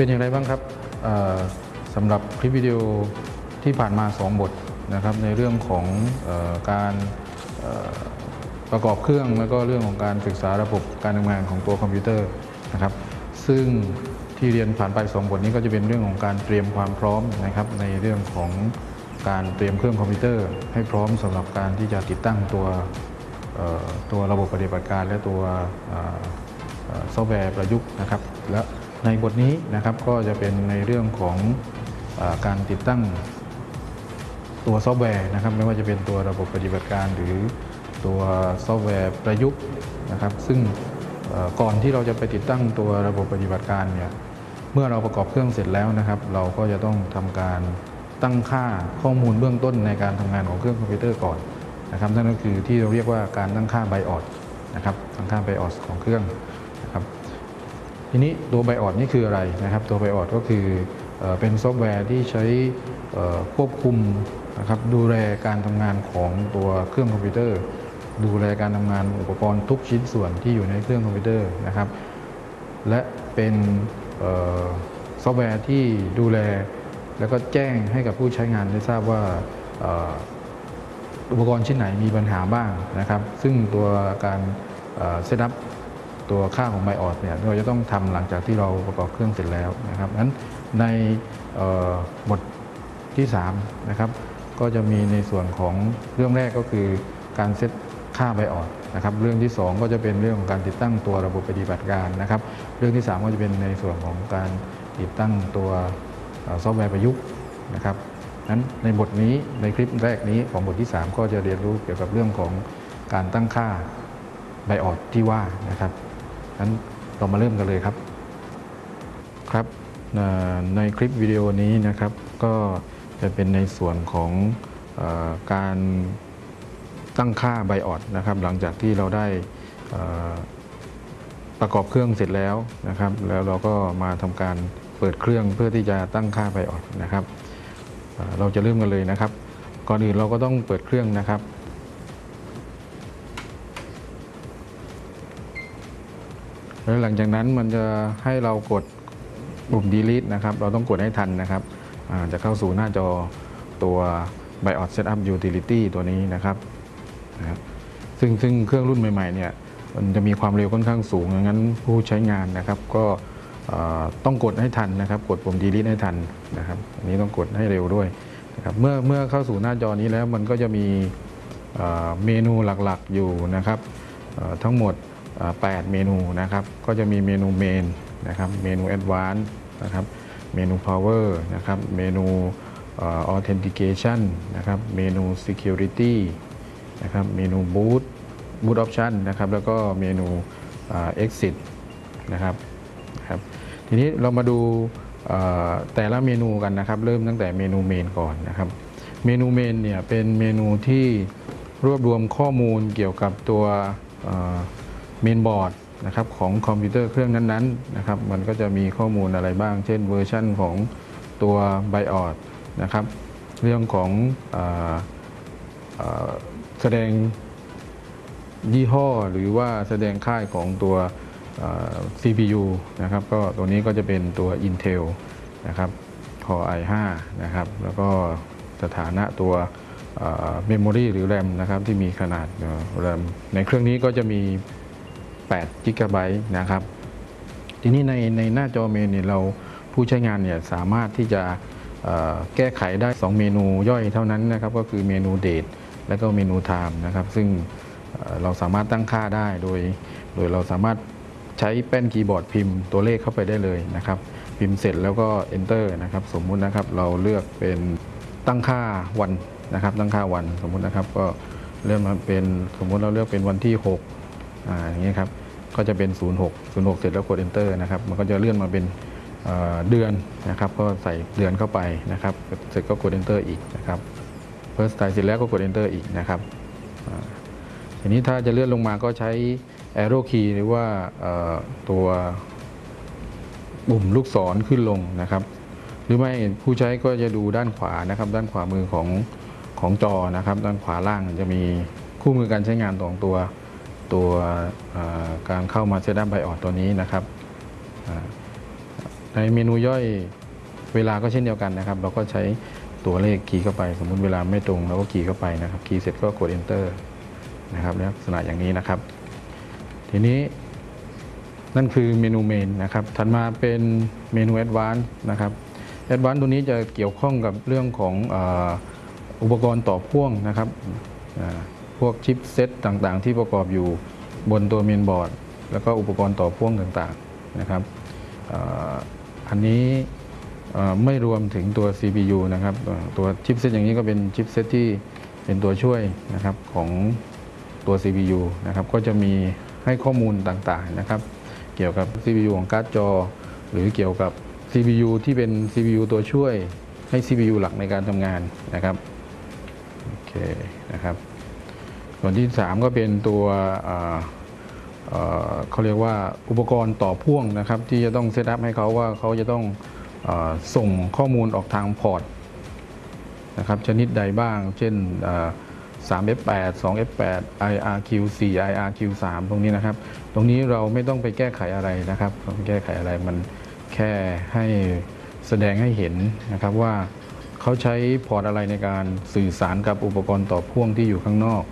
เป็นอย่างไรบ้างครับสำหรับคลิปวิดีโอที่ผ่านมา 2 บทนะครับในเรื่องของออการประกอบเครื่องแล้วก็เรื่องของการศึกษาระบบการทำงานของตัวคอมพิวเตอร์นะครับ ซึ่งที่เรียนผ่านไป 2 บทนี้ก็จะเป็นเรื่องของการเตรียมความพร้อมนะครับ ในเรื่องของการเตรียมเครื่องคอมพิวเตอร์ ให้พร้อมสำหรับการที่จะติดตั้งตัวตัวระบบปฏิบัติการและตัวซอฟต์แวร์ประยุกต์นะครับ และ ในบทนี้นะครับก็จะเป็นในเรื่องของอการติดตั้งตัวซอฟต์แวร์นะครับไม่ว่าจะเป็นตัวระบบปฏิบัติการ หรือตัวซอฟต์แวร์ประยุกต์นะครับ ซึ่งก่อนที่เราจะไปติดตั้งตัวระบบปฏิบัติการเนี่ยเมื่อเราประกอบเครื่องเสร็จแล้วนะครับ เราก็จะต้องทำการตั้งค่าข้อมูลเบื้องต้นในการทำงานของเครื่องคอมพิวเตอร์ก่อนนะครับนั่นก็คือที่เราเรียกว่าการตั้งค่า BIOSนะครับตั้งค่า BIOS ของเครื่อง ทีนี้ตัว BIOS นี่คืออะไรนะครับ ตัว BIOS ก็คือเอเป็นซอฟต์แวร์ที่ใช้ควบคุมนะครับดูแลการทำงานของตัวเครื่องคอมพิวเตอร์ ดูแลการทำงานอุปกรณ์ทุกชิ้นส่วนที่อยู่ในเครื่องคอมพิวเตอร์นะครับ และเป็นซอฟต์แวร์ที่ดูแลแล้วก็แจ้งให้กับผู้ใช้งานได้ทราบว่าอุปกรณ์ชิ้นไหนมีปัญหาบ้างนะครับ ซึ่งตัวการเซตอัพ ตัวค่าของไบออดเนี่ยเราจะต้องทำหลังจากที่เราประกอบเครื่องเสร็จแล้วนะครับนั้นในบทที่3นะครับก็จะมีในส่วนของเรื่องแรกก็คือการเซตค่าไบออดนะครับเรื่องที่ 2 ก็จะเป็นเรื่องของการติดตั้งตัวระบบปฏิบัติการนะครับเรื่องที่ 3 ก็จะเป็นในส่วนของการติดตั้งตัวซอฟต์แวร์ประยุกต์นะครับนั้นในบทนี้ในคลิปแรกนี้ของบทที่ 3 ก็จะเรียนรู้เกี่ยวกับเรื่องของการตั้งค่าไบออดที่ว่านะครับั้นเรามาเริ่มกันเลยครับครับในคลิปวิดีโอนี้นะครับก็จะเป็นในส่วนของอการตั้งค่าไบออดนะครับ หลังจากที่เราได้ประกอบเครื่องเสร็จแล้วนะครับ แล้วเราก็มาทำการเปิดเครื่องเพื่อที่จะตั้งค่าไบออดนะครับ เราจะเริ่มกันเลยนะครับ ก่อนอื่นเราก็ต้องเปิดเครื่องนะครับ แล้วหลังจากนั้นมันจะให้เรากดปุ่ม delete นะครับ เราต้องกดให้ทันนะครับจะเข้าสู่หน้าจอตัว BIOS Setup Utility ตัวนี้นะครับนะครับซึ่งซึ่งเครื่องรุ่นใหม่ๆเนี่ยมันจะมีความเร็วค่อนข้างสูงดังนั้นผู้ใช้งานนะครับ ก็ต้องกดให้ทันนะครับ กดปุ่ม delete ให้ทันนะครับ อันนี้ต้องกดให้เร็วด้วยนะครับเมื่อเมื่อเข้าสู่หน้าจอนี้แล้วมันก็จะมีเมนูหลักๆอยู่นะครับทั้งหมด 8 เมนูนะครับ ก็จะมีเมนูเมนนะครับ เมนู Advanced นะครับ เมนู Power นะครับ เมนูออ Authentication นะครับ เมนู Security นะครับ เมนู Boot Boot Option นะครับ แล้วก็เมนูอ่า Exit นะครับนะครับ ทีนี้เรามาดูแต่ละเมนูกันนะครับ เริ่มตั้งแต่เมนู Main ก่อนนะครับ เมนู Main เนี่ยเป็นเมนูที่รวบรวมข้อมูลเกี่ยวกับตัว เมนบอร์ดนะครับของคอมพิวเตอร์เครื่องนั้นๆนะครับมันก็จะมีข้อมูลอะไรบ้าง เช่นเวอร์ชันของตัว BIOS นะครับเรื่องของออแสดงยี่ห้อหรือว่าแสดงค่ายของตัว CPU นะครับก็ตัวนี้ก็จะเป็นตัว Intel นะครับ Core i5 นะครับแล้วก็สถานะตัวเมมโมรีหรือ RAM นะครับที่มีขนาดเอ่อ RAM ในเครื่องนี้ก็จะมี 8 g b นะครับ ทีนี้ในในหน้าจอเมนเนี่ยเราผู้ใช้งานเนี่ยสามารถที่จะแก้ไขได้ 2 เมนูย่อยเท่านั้นนะครับ ก็คือเมนูเดทและก็เมนูไทม์นะครับ ซึ่งเราสามารถตั้งค่าได้โดย โดยเราสามารถใช้แป้นคีย์บอร์ดพิมพ์ตัวเลขเข้าไปได้เลยนะครับ พิมพ์เสร็จแล้วก็ enter นะครับ สมมุตินะครับเราเลือกเป็นตั้งค่าวันนะครับ ตั้งค่าวันสมมุตินะครับก็เริ่มเป็นสมมุติเราเลือกเป็นวันที่ 6 อ่าอย่างนี้ครับก็จะเป็น 06 06 เสร็จแล้วกด enter นะครับมันก็จะเลื่อนมาเป็นเเดือนนะครับก็ใส่เดือนเข้าไปนะครับเสร็จก็กด enter อีกนะครับ first time เสร็จแล้วก็กด enter อีกนะครับทีนี้ถ้าจะเลื่อนลงมาก็ใช้ arrow key หรือว่าตัวปุ่มลูกศรขึ้นลงนะครับ หรือไม่ผู้ใช้ก็จะดูด้านขวานะครับ ด้านขวามือของของจอนะครับ ด้านขวาล่างจะมีคู่มือการใช้งานของตัว ตัวการเข้ามาเซตอัพไบออดตัวนี้นะครับในเมนูย่อยเวลาก็เช่นเดียวกันนะครับ เราก็ใช้ตัวเลขคีย์เข้าไป สมมุติเวลาไม่ตรงเราก็คีย์เข้าไปนะครับคีย์เสร็จก็กด enter นะครับลักษณะอย่างนี้นะครับ ทีนี้นั่นคือเมนูเมนนะครับ ถัดมาเป็นเมนู Advanced นะครับ Advanced ตัวนี้จะเกี่ยวข้องกับเรื่องของอ,อุปกรณ์ต่อพ่วงนะครับ พวกชิปเซตต่างๆ ที่ประกอบอยู่บนตัวเมนบอร์ด แล้วก็อุปกรณ์ต่อพ่วงต่างๆนะครับอันนี้ไม่รวมถึงตัว CPU นะครับตัวชิปเซตอย่างนี้ก็เป็นชิปเซตที่เป็นตัวช่วยนะครับของตัว CPU นะครับก็จะมีให้ข้อมูลต่างๆนะครับเกี่ยวกับ CPU ของการ์ดจอ หรือเกี่ยวกับ CPU ที่เป็น CPU ตัวช่วยให้ CPU หลักในการทำงานนะครับโอเคนะครับ ส่วนที่ 3 ก็เป็นตัวเเขาเรียกว่าอุปกรณ์ต่อพ่วงนะครับ ที่จะต้อง setup ให้เขาว่าเขาจะต้องอส่งข้อมูลออกทางพอร์ตนะครับชนิดใดบ้าง เช่นอ่า 3F8 2F8 IRQ4 IRQ3 ตรงนี้นะครับ ตรงนี้เราไม่ต้องไปแก้ไขอะไรนะครับต้องแก้ไขอะไรมันแค่ให้แสดงให้เห็นนะครับว่าเขาใช้พอร์ตอะไรในการสื่อสารกับอุปกรณ์ต่อพ่วงที่อยู่ข้างนอก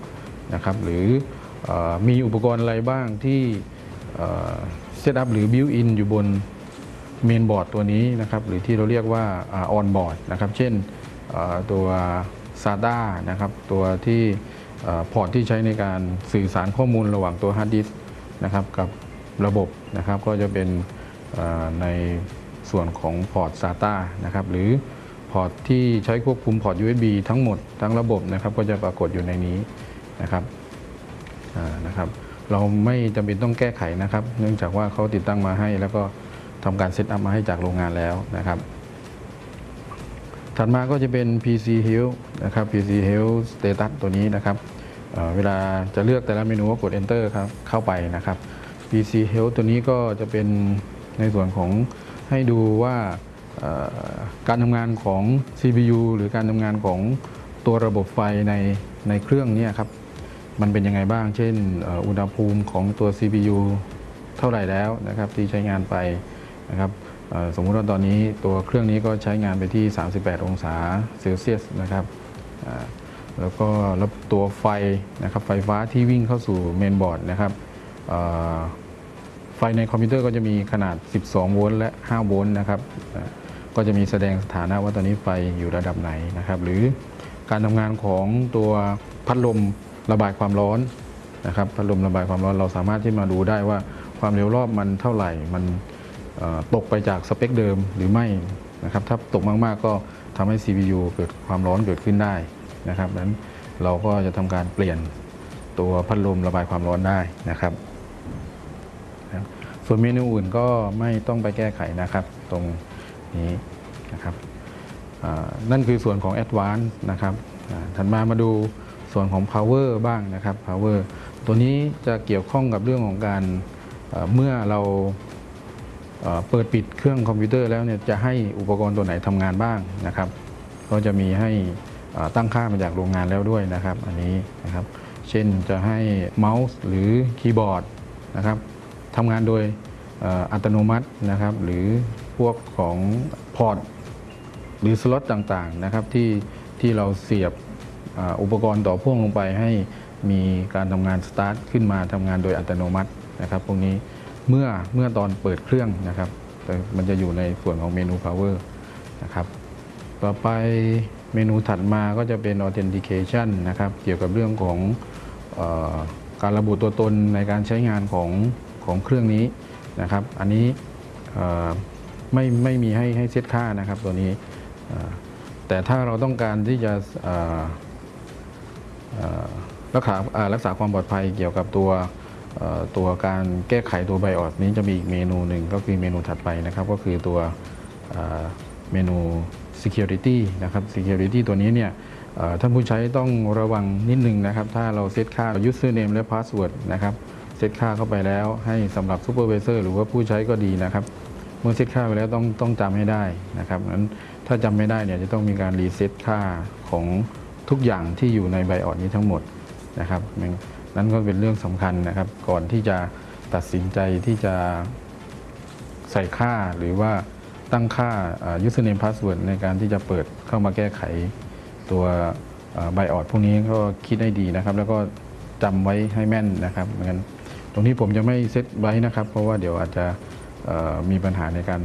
นะครับหรืออมีอุปกรณ์อะไรบ้างที่ setup หรือ built-in อยู่บนเมนบอร์ดตัวนี้นะครับหรือที่เราเรียกว่า onboard นะครับเช่นตัว SATA นะครับตัวที่พอร์ตที่ใช้ในการสื่อสารข้อมูลระหว่างตัวฮาร์ดดิสก์นะครับกับระบบนะครับก็จะเป็นในส่วนของพอร์ต SATA นะครับหรือพอร์ตที่ใช้ควบคุมพอร์ต USB ทั้งหมดทั้งระบบนะครับก็จะปรากฏอยู่ในนี้ นะครับนะครับเราไม่จำเป็นต้องแก้ไขนะครับ เนื่องจากว่าเขาติดตั้งมาให้ แล้วก็ทำการ setup มาให้จากโรงงานแล้วนะครับ ถัดมาก็จะเป็น PC Health นะครับ PC Health Status ตัวนี้นะครับเเวลาจะเลือกแต่ละเมนูก็กด Enter ครับเข้าไปนะครับ PC Health ตัวนี้ก็จะเป็นในส่วนของให้ดูว่าการทำงานของ CPU หรือการทำงานของตัวระบบไฟในในเครื่องนี้ครับ มันเป็นยังไงบ้าง เช่น อุณหภูมิของตัว CPU เท่าไหร่แล้วนะครับที่ใช้งานไปนะครับสมมุติว่าตอนนี้ตัวเครื่องนี้ก็ใช้งานไปที่ 38 องศาเซลเซียสนะครับแล้วก็แล้วตัวไฟนะครับไฟฟ้าที่วิ่งเข้าสู่เมนบอร์ดนะครับไฟในคอมพิวเตอร์ก็จะมีขนาด 12 โวลต์และ 5 โวลต์นะครับก็จะมีแสดงสถานะว่าตอนนี้ไฟอยู่ระดับไหนนะครับ หรือการทำงานของตัวพัดลม ระบายความร้อนนะครับพัดลมระบายความร้อนเราสามารถที่มาดูได้ว่าความเร็วรอบมันเท่าไหร่ มันตกไปจากสเปคเดิมหรือไม่นะครับถ้าตกมากๆก็ทำให้ CPU เกิดความร้อนเกิดขึ้นได้นะครับนั้นเราก็จะทำการเปลี่ยนตัวพัดลมระบายความร้อนได้นะครับ ส่วนเมนูอื่นก็ไม่ต้องไปแก้ไขนะครับ ตรงนี้นะครับนั่นคือส่วนของ a d v a n c e นะครับถัดมามาดู ส่วนของ Power บ้างนะครับ Power ตัวนี้จะเกี่ยวข้องกับเรื่องของการเมื่อเราเปิดปิดเครื่องคอมพิวเตอร์แล้วเนี่ยจะให้อุปกรณ์ตัวไหนทำงานบ้างนะครับ ก็จะมีให้ตั้งค่ามาจากโรงงานแล้วด้วยนะครับ อันนี้นะครับ เช่นจะให้เมาส์หรือคีย์บอร์ดนะครับทำงานโดยอัตโนมัตินะครับ หรือพวกของพอร์ตหรือสล็อตต่างๆนะครับที่ที่เราเสียบ อุปกรณ์ต่อพ่วงลงไปให้มีการทำงานสตาร์ทขึ้นมาทำงานโดยอัตโนมัตินะครับพวกนี้เมื่อเมื่อตอนเปิดเครื่องนะครับแต่มันจะอยู่ในส่วนของเมนู power นะครับต่อไปเมนูถัดมาก็จะเป็น authentication นะครับเกี่ยวกับเรื่องของออการระบุตัวตนในการใช้งานของของเครื่องนี้นะครับ อันนี้ไม่ไม่มีให้ให้เซตค่านะครับตัวนี้แต่ถ้าเราต้องการที่จะ รักษารักษาความปลอดภัยเกี่ยวกับตัวตัวการแก้ไขตัวไบออสนี้จะมีอีกเมนูหนึ่งก็คือเมนูถัดไปนะครับ ก็คือตัวเมนู security นะครับ security ตัวนี้เนี่ยท่านผู้ใช้ต้องระวังนิดนึงนะครับ ถ้าเราเซตค่า username และ password นะครับเซตค่าเข้าไปแล้วให้สำหรับ supervisor หรือว่าผู้ใช้ก็ดีนะครับ เมื่อเซตค่าไปแล้วต้องต้องจำให้ได้นะครับนั้นถ้าจำไม่ได้เนี่ยจะต้องมีการรีเซ็ตค่าของ ทุกอย่างที่อยู่ใน BIOS นี้ทั้งหมดนะครับนั่นก็เป็นเรื่องสำคัญนะครับ ก่อนที่จะตัดสินใจที่จะใส่ค่าหรือว่าตั้งค่าอ่า username password ในการที่จะเปิดเข้ามาแก้ไขตัวไบออดพวกนี้ก็คิดให้ดีนะครับ แล้วก็จำไว้ให้แม่นนะครับเหมือนกันตรงนี้ผมจะไม่เซตไว้นะครับ เพราะว่าเดี๋ยวอาจจะมีปัญหาในการ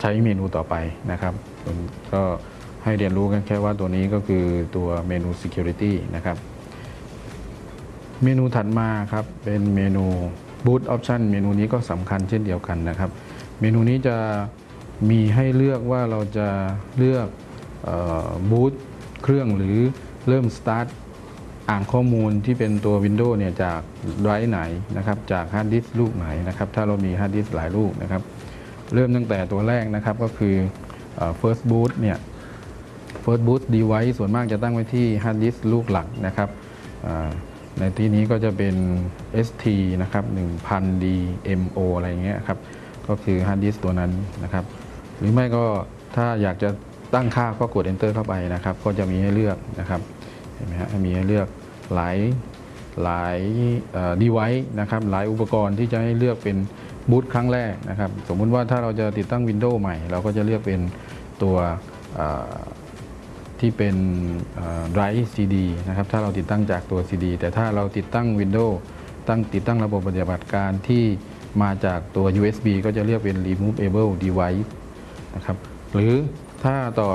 ใช้เมนูต่อไปนะครับก็ ให้เรียนรู้กันแค่ว่าตัวนี้ก็คือตัวเมนู security นะครับ เมนูถัดมาครับเป็นเมนู Boot Option เมนูนี้ก็สำคัญเช่นเดียวกันนะครับ เมนูนี้จะมีให้เลือกว่าเราจะเลือกบูตเครื่องหรือเริ่ม Start อ่านข้อมูลที่เป็นตัว Windows เนี่ยจากไดร์ไหนนะครับจากฮาร์ดดิสก์ลูกไหนนะครับถ้าเรามีฮาร์ดดิสก์หลายลูกนะครับ เริ่มตั้งแต่ตัวแรกนะครับก็คือออ First Boot เนี่ย First Boot Device ส่วนมากจะตั้งไว้ที่ฮาร์ดดิสก์ลูกหลักนะครับในที่นี้ก็จะเป็น ST นะครับ 1000 DMO อะไรอย่างเงี้ยครับ ก็คือฮาร์ดดิสตัวนั้นนะครับ หรือไม่ก็ถ้าอยากจะตั้งค่าก็กด Enter เข้าไปนะครับ ก็จะมีให้เลือกนะครับ เห็นไหมฮะ มีให้เลือกหลายหลายดีไว c e นะครับ หลายอุปกรณ์ที่จะให้เลือกเป็นบูตครั้งแรกนะครับ สมมุติว่าถ้าเราจะติดตั้ง Windows ใหม่ เราก็จะเลือกเป็นตัว ที่เป็นไดรฟ์ CD นะครับถ้าเราติดตั้งจากตัว CD แต่ถ้าเราติดตั้ง Windows ตั้งติดตั้งระบบปฏิบัติการที่มาจากตัว USB ก็จะเรียกเป็น removable device นะครับหรือถ้าต่อ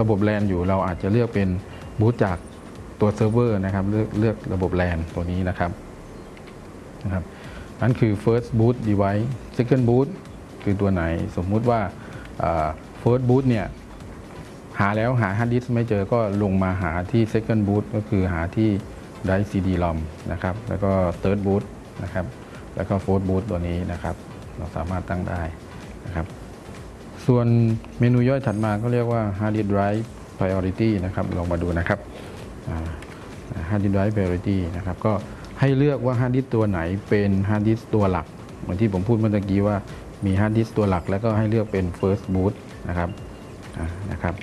ระบบ LAN อยู่เราอาจจะเลือกเป็นบูตจากตัวเซิร์ฟเวอร์นะครับเลือกเลือกระบบ LAN ตัวนี้นะครับนะครับนั่นคือ first boot device second boot คือตัวไหนสมมุติว่า first boot เนี่ย หาแล้วหา hard disk ไม่เจอก็ลงมาหาที่ second boot ก็คือหาที่ drive CD ROM นะครับ แล้วก็ third boot นะครับ แล้วก็ fourth boot ตัวนี้นะครับ เราสามารถตั้งได้นะครับ ส่วนเมนูย่อยถัดมาก็เรียกว่า hard disk drive priority นะครับ ลองมาดูนะครับอ่า hard disk drive priority นะครับ ก็ให้เลือกว่า hard disk ตัวไหนเป็น hard disk ตัวหลัก เหมือนที่ผมพูดเมื่อกี้ว่ามี hard disk ตัวหลัก แล้วก็ให้เลือกเป็น first boot นะครับนะครับ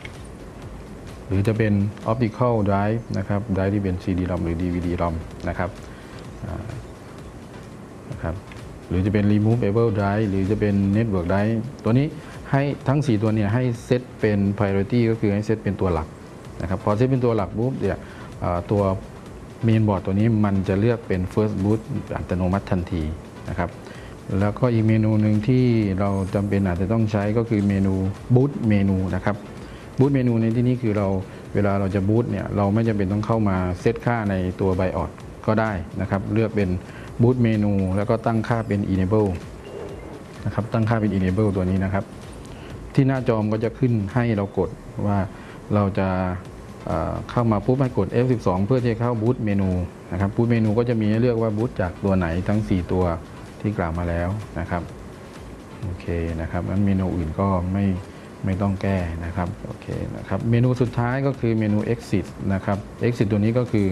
หรือจะเป็น optical drive นะครับ drive ที่เป็น CD-ROM หรือ DVD-ROM นะครับนะครับหรือจะเป็น removable drive หรือจะเป็น network drive ตัวนี้ให้ทั้ง 4 ตัวเนี่ยให้เซตเป็น priority ก็คือให้เซตเป็นตัวหลักนะครับพอเซตเป็นตัวหลักปุ๊บเนี่ยตัว main board ตัวนี้มันจะเลือกเป็น first boot อัตโนมัติทันทีนะครับแล้วก็อีกเมนูหนึ่งที่เราจำเป็นอาจจะต้องใช้ก็คือเมนู boot เมนูนะครับ บูตเมนูในที่นี้คือเราเวลาเราจะบูตเนี่ยเราไม่จำเป็นต้องเข้ามาเซตค่าในตัว BIOS ก็ได้นะครับ เลือกเป็นบูตเมนูแล้วก็ตั้งค่าเป็น enable นะครับตั้งค่าเป็น enable ตัวนี้นะครับ ที่หน้าจอมก็จะขึ้นให้เรากดว่าเราจะเเข้ามาปุ๊บให้กด F12 เพื่อที่จะเข้าบูตเมนูนะครับบูตเมนูก็จะมีให้เลือกว่าบูตจากตัวไหนทั้ง 4 ตัวที่กล่าวมาแล้วนะครับโอเคนะครับงั้นเมนูอื่นก็ไม่ ไม่ต้องแก้นะครับโอเคนะครับเมนูสุดท้ายก็คือเมนู exit นะครับ exit ตัวนี้ก็คือ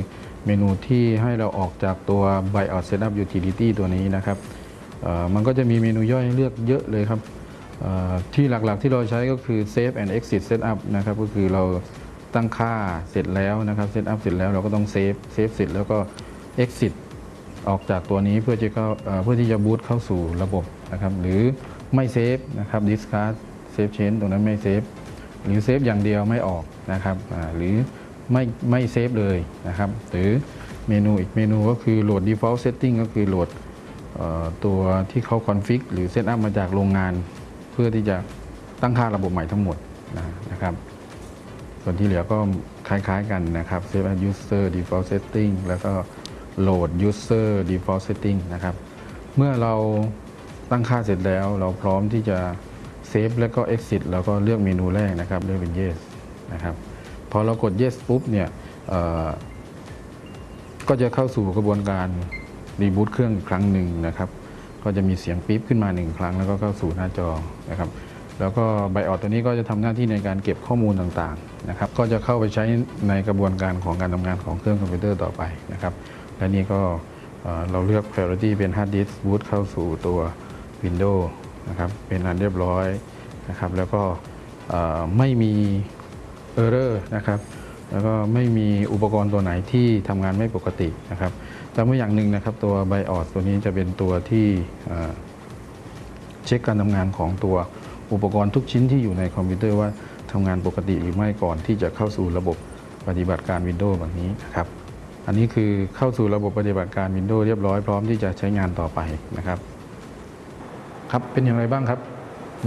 เมนูที่ให้เราออกจากตัว BIOS Setup Utility ตัวนี้นะครับมันก็จะมีเมนูย่อยเลือกเยอะเลยครับที่หลักๆที่เราใช้ก็คือ Save and Exit Setup นะครับก็คือเราตั้งค่าเสร็จแล้วนะครับ Setup เสร็จแล้วเราก็ต้องเซฟเซฟเสร็จแล้วก็ Exit ออกจากตัวนี้เพื่อจะเข้าเอ่อเพื่อที่จะบูตเข้าสู่ระบบนะครับหรือไม่เซฟนะครับ discard save change ตรงนั้นไม่เซฟหรือเซฟอย่างเดียวไม่ออกนะครับหรือไม่ไม่เซฟเลยนะครับ หรือเมนูอีกเมนูก็คือโหลด default setting ก็คือโหลดตัวที่เขา config หรือ set up มาจากโรงงาน เพื่อที่จะตั้งค่าระบบใหม่ทั้งหมดนะนะครับ ส่วนที่เหลือก็คล้ายๆกันนะครับ Save as User Default Setting แล้วก็ Load User Default Setting นะครับ เมื่อเราตั้งค่าเสร็จแล้วเราพร้อมที่จะ เซฟแล้วก็ Exit แล้วก็เลือกเมนูแรกนะครับเลือกเป็น Yes นะครับพอเรากด Yes ปุ๊บเนี่ยก็จะเข้าสู่กระบวนการรีบูตเครื่องอีกครั้งหนึ่งนะครับ ก็จะมีเสียงปี๊บขึ้นมาหนึ่งครั้ง แล้วก็เข้าสู่หน้าจอนะครับ แล้วก็ไบออดตัวนี้ก็จะทำหน้าที่ในการเก็บข้อมูลต่างๆนะครับ ก็จะเข้าไปใช้ในกระบวนการของการทำงานของเครื่องคอมพิวเตอร์ต่อไปนะครับ และนี่ก็เอ่อเราเลือก priority เป็น hard disk boot เข้าสู่ตัว Windows นะครับเป็นอันเรียบร้อยนะครับแล้วก็เอ่อไม่มี error นะครับแล้วก็ไม่มีอุปกรณ์ตัวไหนที่ทำงานไม่ปกตินะครับจำไว้อย่างหนึ่งนะครับตัว BIOS ตัวนี้จะเป็นตัวที่เช็คการทำงานของตัวอุปกรณ์ทุกชิ้นที่อยู่ในคอมพิวเตอร์ว่าทำงานปกติหรือไม่ก่อนที่จะเข้าสู่ระบบปฏิบัติการ Windows แบบนี้นะครับ อันนี้คือเข้าสู่ระบบปฏิบัติการ Windows เรียบร้อยพร้อมที่จะใช้งานต่อไปนะครับ ครับเป็นอย่างไรบ้างครับ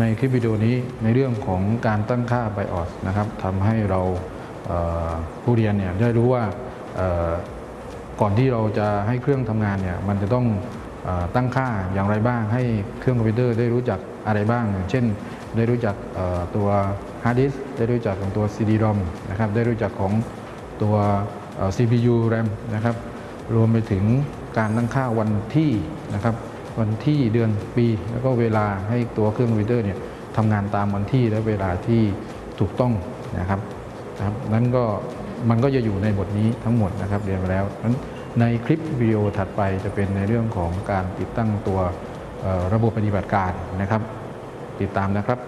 ในคลิปวิดีโอนี้ในเรื่องของการตั้งค่า BIOS นะครับทำให้เราเผู้เรียนเนี่ยได้รู้ว่าก่อนที่เราจะให้เครื่องทำงานเนี่ยมันจะต้องอตั้งค่าอย่างไรบ้าง ให้เครื่องคอมพิวเตอร์ได้รู้จักอะไรบ้าง เช่น ได้รู้จักตัวฮาร์ดดิสก์ได้รู้จักของตัว CD-ROM นะครับได้รู้จักของตัว CPU RAM นะครับรวมไปถึงการตั้งค่าวันที่นะครับ วันที่เดือนปี แล้วก็เวลาให้ตัวเครื่องคอมพิวเตอร์เนี่ยทำงานตามวันที่และเวลาที่ถูกต้องนะครับนะครับนั้นก็มันก็จะอยู่ในบทนี้ทั้งหมดนะครับเรียนไปแล้วนั้นในคลิปวิดีโอถัดไปจะเป็นในเรื่องของการติดตั้งตัวระบบปฏิบัติการนะครับ ติดตามนะครับ